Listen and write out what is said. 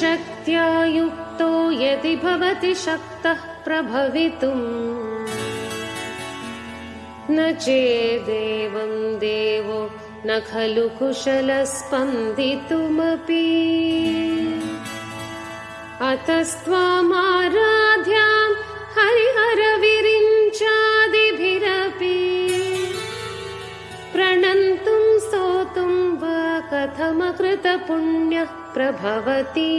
शक्त्या युक्तो यदि भवति शक्तः प्रभवितुम्। न चेदेवं देवो न खलु कुशलस्पन्दितुमपि। अतस्त्वामाराध्यां कथमकृतपुण्यः प्रभवति